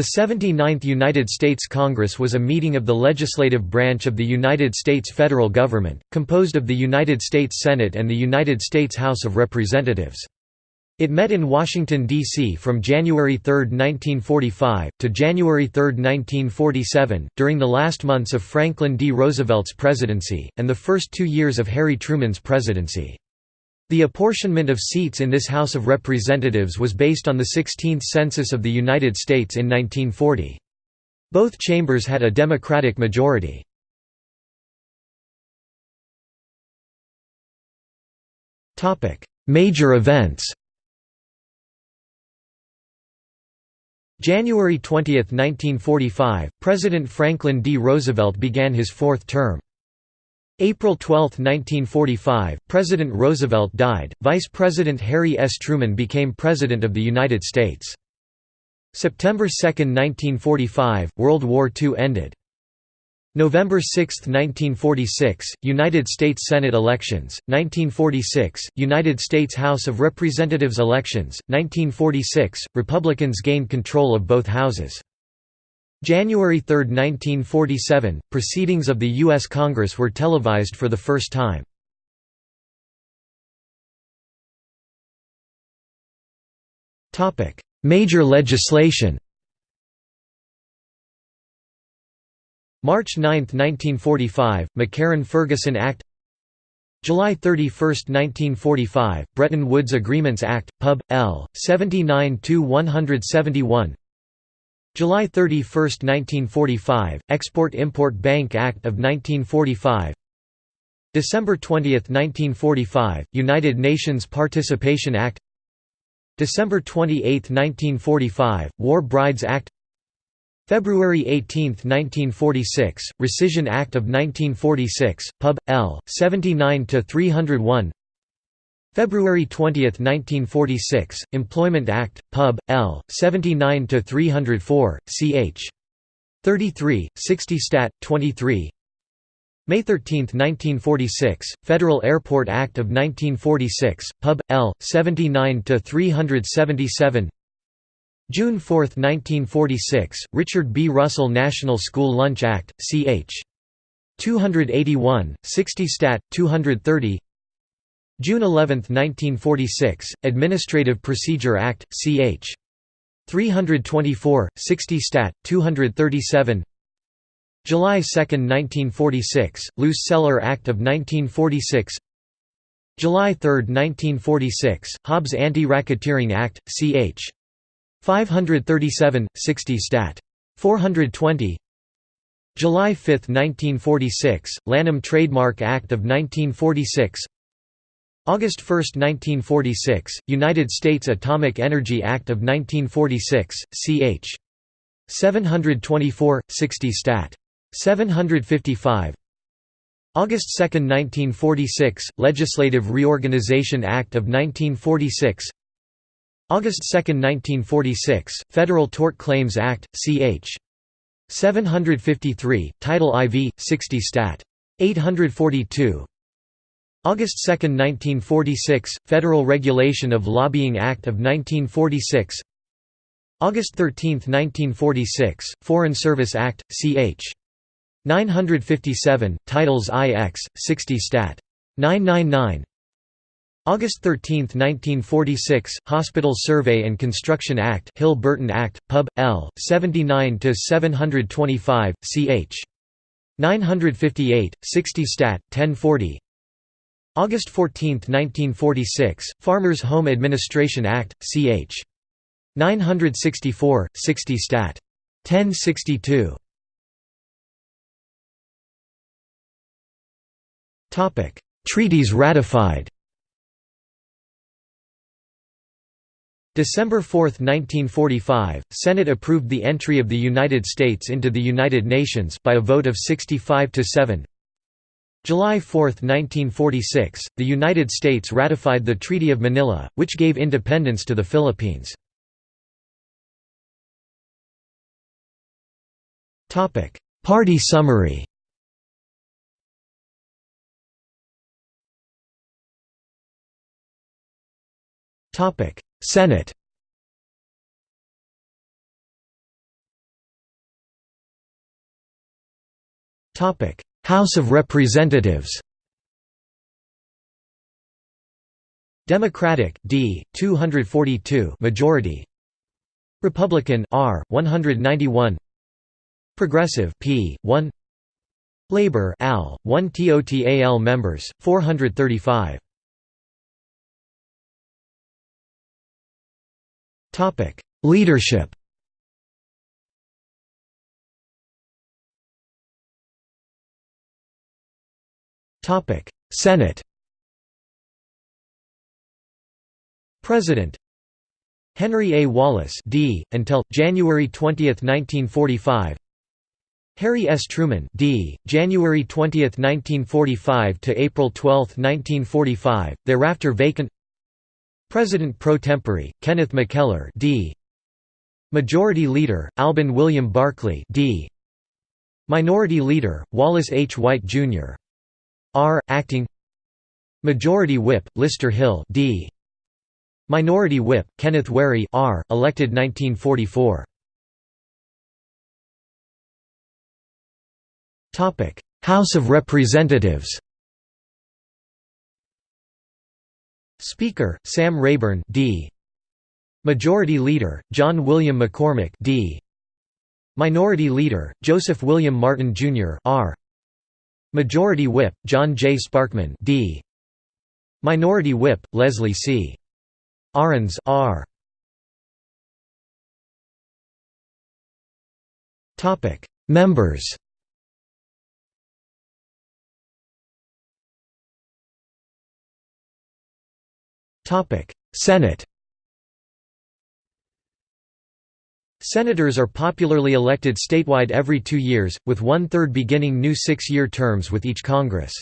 The 79th United States Congress was a meeting of the legislative branch of the United States federal government, composed of the United States Senate and the United States House of Representatives. It met in Washington, D.C. from January 3, 1945, to January 3, 1947, during the last months of Franklin D. Roosevelt's presidency, and the first two years of Harry Truman's presidency. The apportionment of seats in this House of Representatives was based on the 16th Census of the United States in 1940. Both chambers had a Democratic majority. Major events January 20, 1945, President Franklin D. Roosevelt began his fourth term. April 12, 1945, President Roosevelt died, Vice President Harry S. Truman became President of the United States. September 2, 1945, World War II ended. November 6, 1946, United States Senate elections, 1946, United States House of Representatives elections, 1946, Republicans gained control of both houses. January 3, 1947, proceedings of the U.S. Congress were televised for the first time. Major legislation March 9, 1945, McCarran–Ferguson Act July 31, 1945, Bretton Woods Agreements Act, Pub. L. 79–171 July 31, 1945, Export-Import Bank Act of 1945 December 20, 1945, United Nations Participation Act December 28, 1945, War Brides Act February 18, 1946, Rescission Act of 1946, Pub. L. 79–301 February 20, 1946, Employment Act, Pub. L. 79–304, ch. 33, 60 Stat. 23 May 13, 1946, Federal Airport Act of 1946, Pub. L. 79–377 June 4, 1946, Richard B. Russell National School Lunch Act, ch. 281, 60 Stat. 230 June 11, 1946, Administrative Procedure Act, ch. 324, 60 Stat. 237 July 2, 1946, Loose Celler Act of 1946 July 3, 1946, Hobbs Anti-Racketeering Act, ch. 537, 60 Stat. 420 July 5, 1946, Lanham Trademark Act of 1946 August 1, 1946, United States Atomic Energy Act of 1946, ch. 724, 60 Stat. 755 August 2, 1946, Legislative Reorganization Act of 1946 August 2, 1946, Federal Tort Claims Act, ch. 753, Title IV, 60 Stat. 842 August 2, 1946, Federal Regulation of Lobbying Act of 1946 August 13, 1946, Foreign Service Act, ch. 957, Titles IX, 60 Stat. 999 August 13, 1946, Hospital Survey and Construction Act Hill-Burton Act, Pub. L. 79–725, ch. 958, 60 Stat. 1040 August 14, 1946, Farmers Home Administration Act, ch. 964, 60 Stat. 1062 Treaties ratified December 4, 1945, Senate approved the entry of the United States into the United Nations by a vote of 65 to 7. July 4, 1946, the United States ratified the Treaty of Manila, which gave independence to the Philippines. Party summary Senate Topic: House of Representatives. Democratic D 242 majority. Republican R 191 Progressive P 1 Labor AL 1 TOTAL members 435 Topic Leadership Senate President Henry A. Wallace D. until January 20, 1945. Harry S. Truman D. January 20, 1945 to April 12, 1945. Thereafter vacant. President pro tempore Kenneth McKellar D. Majority Leader Alben William Barkley D. Minority Leader Wallace H. White Jr. R. Acting Majority Whip Lister Hill D. Minority Whip, Kenneth Wherry R., elected 1944. House of Representatives Speaker, Sam Rayburn D. Majority Leader, John William McCormack D. Minority Leader, Joseph William Martin Jr. R. Majority Whip, John J. Sparkman D. Minority Whip, Leslie C. Arends R. Topic Members Topic Senate Senators are popularly elected statewide every two years, with one-third beginning new six-year terms with each Congress.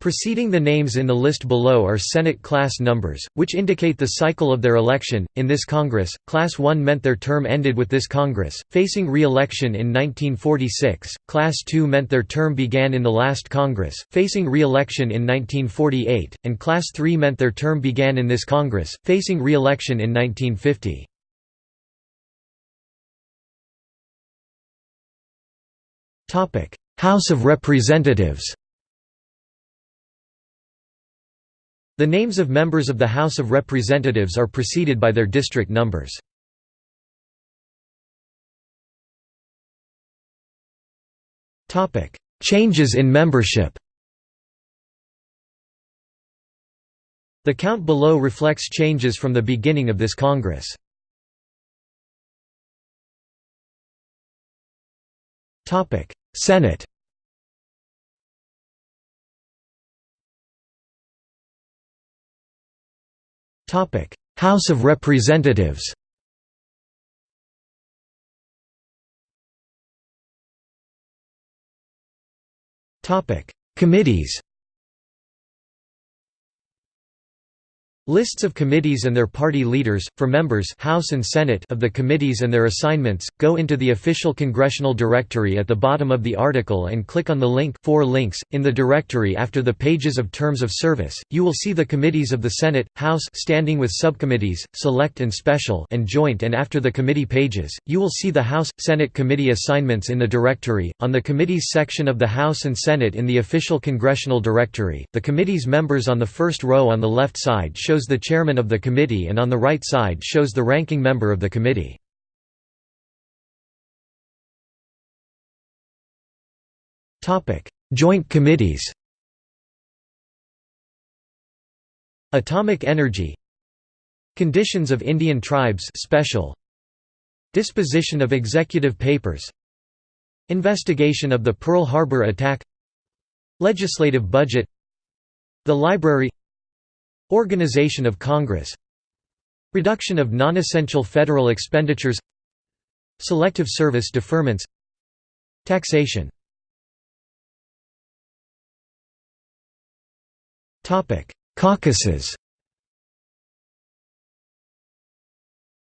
Preceding the names in the list below are Senate class numbers, which indicate the cycle of their election. In this Congress, Class 1 meant their term ended with this Congress, facing re election in 1946, Class 2 meant their term began in the last Congress, facing re election in 1948, and Class 3 meant their term began in this Congress, facing re election in 1950. House of Representatives The names of members of the House of Representatives are preceded by their district numbers. Changes in membership The count below reflects changes from the beginning of this Congress. Senate. House of Representatives. Committees Lists of committees and their party leaders, for members House and Senate of the committees and their assignments, go into the official congressional directory at the bottom of the article and click on the link four links. in the directory after the pages of terms of service, you will see the committees of the Senate, House standing with subcommittees, select and special and joint and after the committee pages, you will see the House, Senate committee assignments in the directory. On the committees section of the House and Senate in the official congressional directory, the committee's members on the first row on the left side show shows the chairman of the committee and on the right side shows the ranking member of the committee. Joint committees. Atomic Energy. Conditions of Indian Tribes special. Disposition of Executive Papers. Investigation of the Pearl Harbor Attack. Legislative Budget. The Library Organization of Congress. Reduction of non-essential federal expenditures. Selective service deferments. Taxation. Caucuses.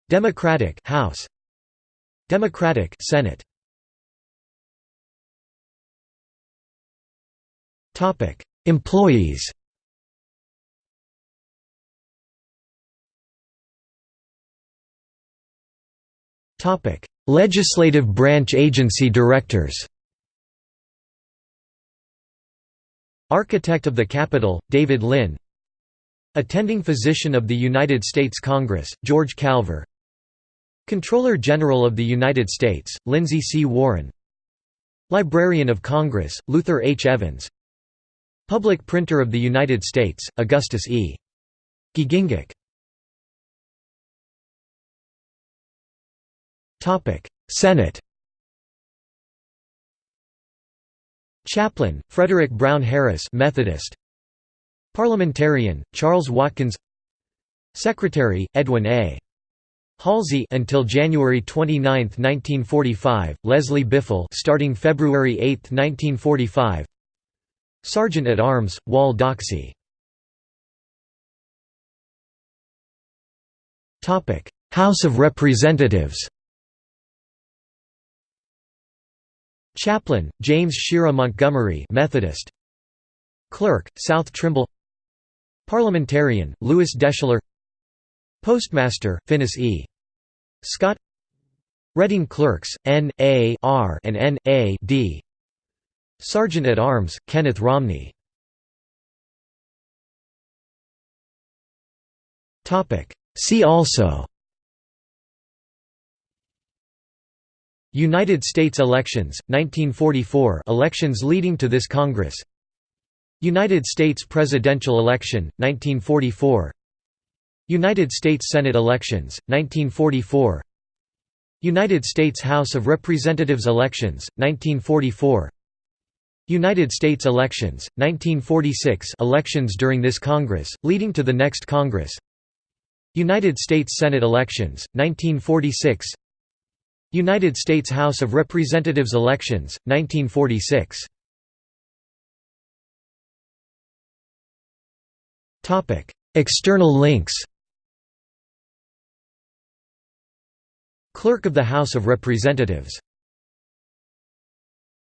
Democratic House. Democratic Senate. Topic Employees Topic: Legislative branch agency directors. Architect of the Capitol, David Lynn Attending Physician of the United States Congress, George Calver Comptroller General of the United States, Lindsay C. Warren Librarian of Congress, Luther H. Evans Public Printer of the United States, Augustus E. Giegengack Senate Chaplain, Frederick Brown Harris Methodist. Parliamentarian, Charles Watkins. Secretary, Edwin A. Halsey until January 29, 1945, Leslie Biffle starting February 8, 1945 Sergeant at Arms, Wall Doxey. House of Representatives Chaplain, James Shera Montgomery Methodist Clerk, South Trimble Parliamentarian, Louis Deschler Postmaster, Finis E. Scott Reading Clerks, N. A. R. and N. A. D. Sergeant at Arms, Kenneth Romney See also United States elections, 1944 elections leading to this Congress. United States presidential election, 1944 United States Senate elections, 1944 United States House of Representatives elections, 1944 United States elections, 1946 elections during this Congress, leading to the next Congress. United States Senate elections, 1946 United States House of Representatives elections, 1946 External links. Clerk of the House of Representatives